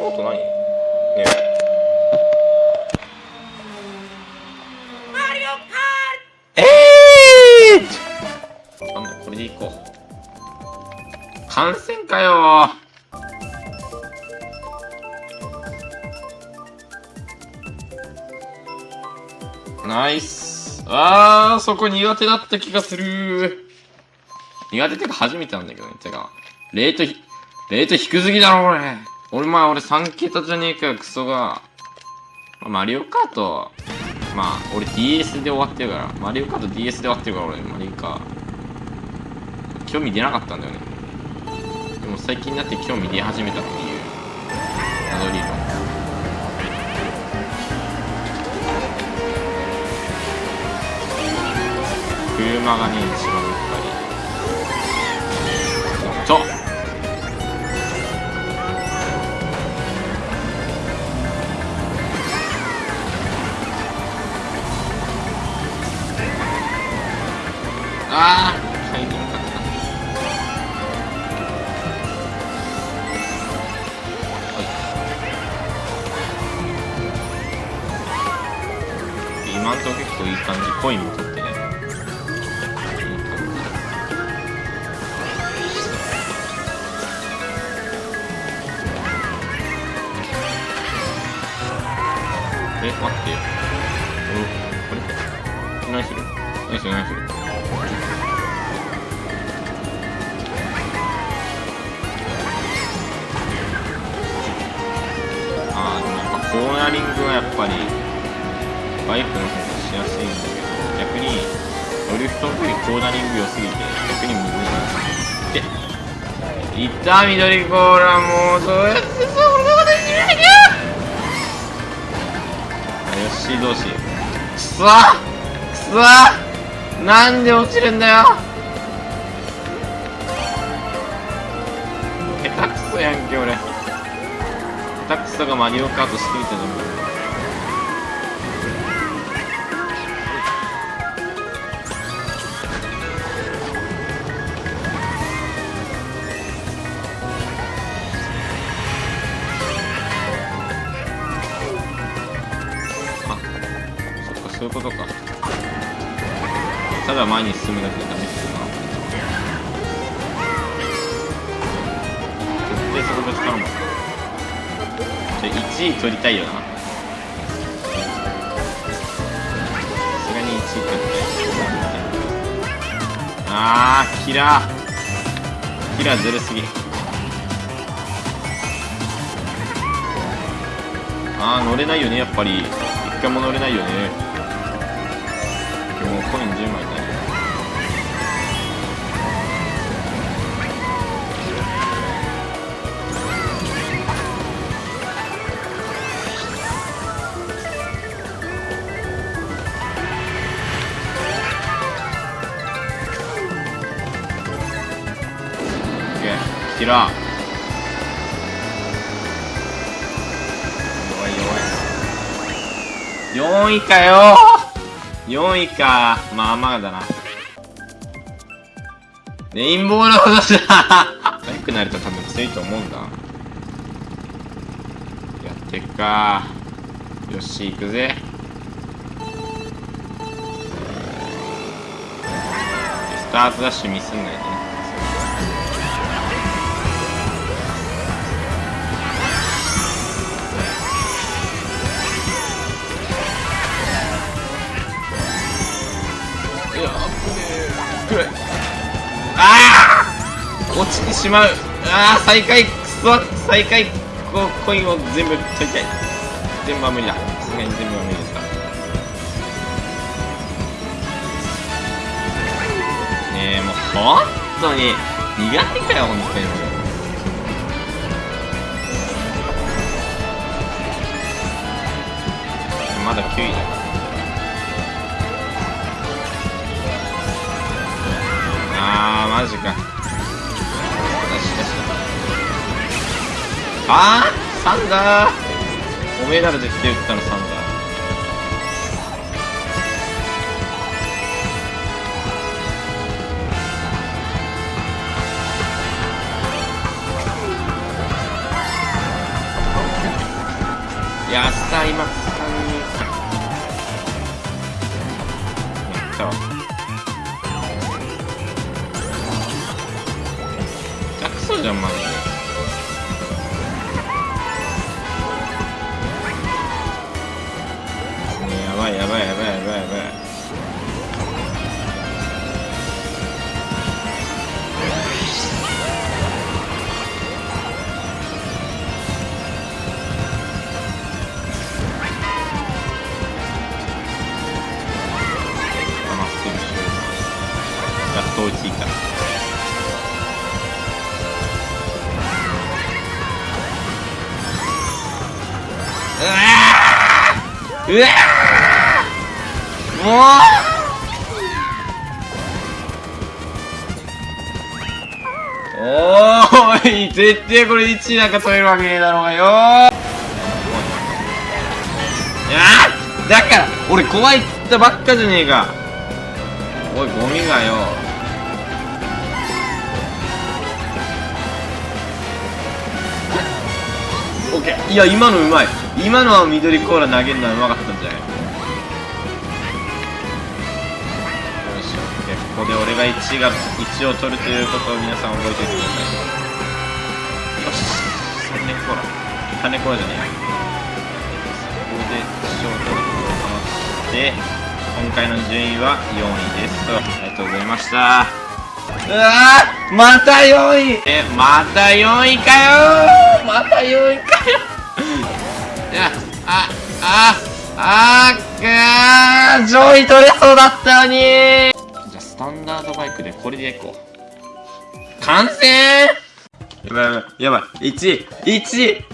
の音何ねえ。えー、なんだこれでいこう。感染かよ。ナイス。あーそこ苦手だった気がする。苦手ってか初めてなんだけどねてか。レートひレート低すぎだろ俺俺まあ俺3桁じゃねえかよクソが、まあ、マリオカートまあ俺 DS で終わってるからマリオカート DS で終わってるから俺マリカ興味出なかったんだよね。でも最近になって興味出始めたっていう謎理論車がね一番やっぱり。ちょああ入りなかった今んとこ結構いい感じコインも取ってね。いい感じえ待ってよ。おこれ？何する？何する？何する？ああでもやっぱコーナリングはやっぱりバイクの方がしやすいんだけど逆にドリフトの時コーナリング良すぎて逆にむずい。でいった緑コーラもうどうやってそんなことできないかよしどうしくそくそなんで落ちるんだよ。下手くそやんけ俺。下手くそがマリオカートしすぎたじゃんあそっかそういうことか。ただ前に進むだけでダメですな絶対そこぶつかるもんじゃ1位取りたいよな。さすがに1位取りたいあーキラー。キラーずるすぎ。あー乗れないよねやっぱり。一回も乗れないよね。もうコイン10枚なーキラー弱い弱い。4位かよ。4位か。まあまあだな。レインボーロードじゃ速くなると多分強いと思うんだ。やってっか。よし行くぜ。スタートダッシュミスんないね。いああ落ちてしまう。ああ再開くそ再開こうコインを全部取りたい。全部は無理だ。さすがに全部は無理ですか。ねえもう本当に苦手かよ本当に。マジか。よしよしあーサンダー。おめえなら絶対打ったのサンダー。いやスター今使うやったわ下手くうわーうわーもうおーい絶対これ1位なんか取れるわけねえだろうがよ。ーいやーだから俺怖いっつったばっかじゃねえか。おいゴミがよ。オッケー。いや今のうまい。今のは緑コーラ投げるのはうまかったんじゃない？よし。オッケーここで俺が1が1を取るということを皆さん覚えておいてください。よし。3年コーラ。3年コーラじゃねえやここで1を取ることをかまして今回の順位は4位です。とありがとうございました。うわーまた4位。えまた4位かよまた4位かよいやああああー上位取れそうだったのに。じゃあスタンダードバイクでこれでいこう。完成！やばいやばいやばい。1位1位。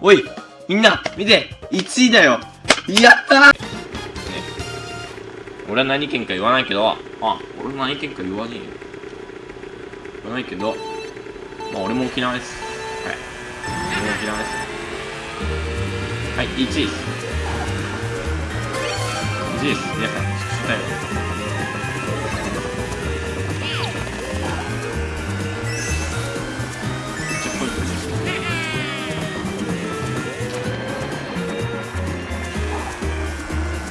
おいみんな見て。1位だよ。やったー！俺は何県か言わないけど、あ、俺も何県か言わねえよ。言わないけど、まあ俺も沖縄です。はい。俺も沖縄です。はい、1位です。1位です。皆さん、聞きたいよ。ちょっとこれ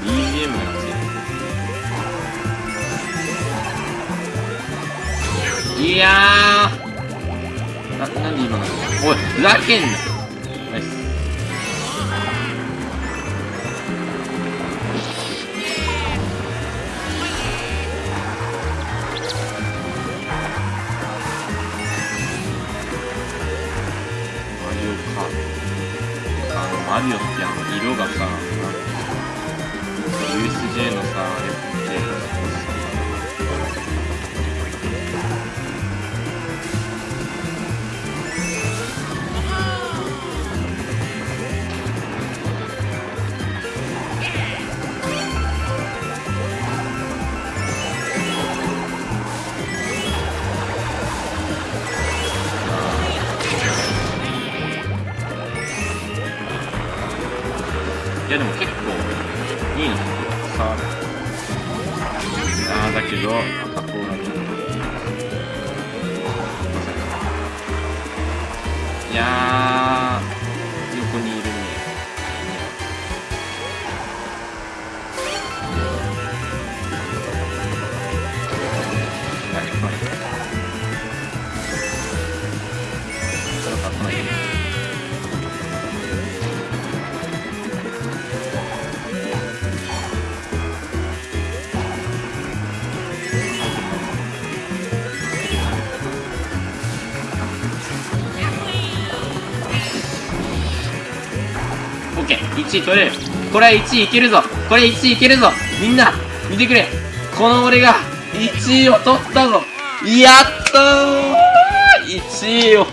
BGM がついいやーな、なんで今の？おい、ふざけんあの、マリオってあの、色がさ、USJ のさ、あれって、いや横にいるね。はいはいそれオッケー1位取れる。これは1位いけるぞ。これ1位いけるぞ。みんな見てくれ。この俺が1位を取ったぞ。やったー。1位を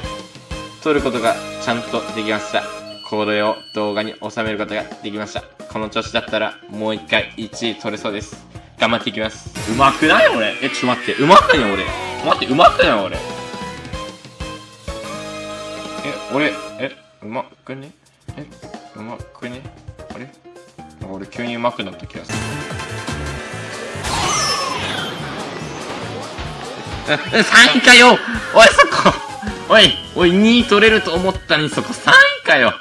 取ることがちゃんとできました。これを動画に収めることができました。この調子だったらもう一回1位取れそうです。頑張っていきます。うまくない俺。えちょっと待って。うまくない俺。待ってうまくない俺。え俺えうまくね？えうまくね？あれ？俺急にうまくなった気がする。ええ3位かよ。おいそこ。おいおい2位取れると思ったのにそこ3位かよ。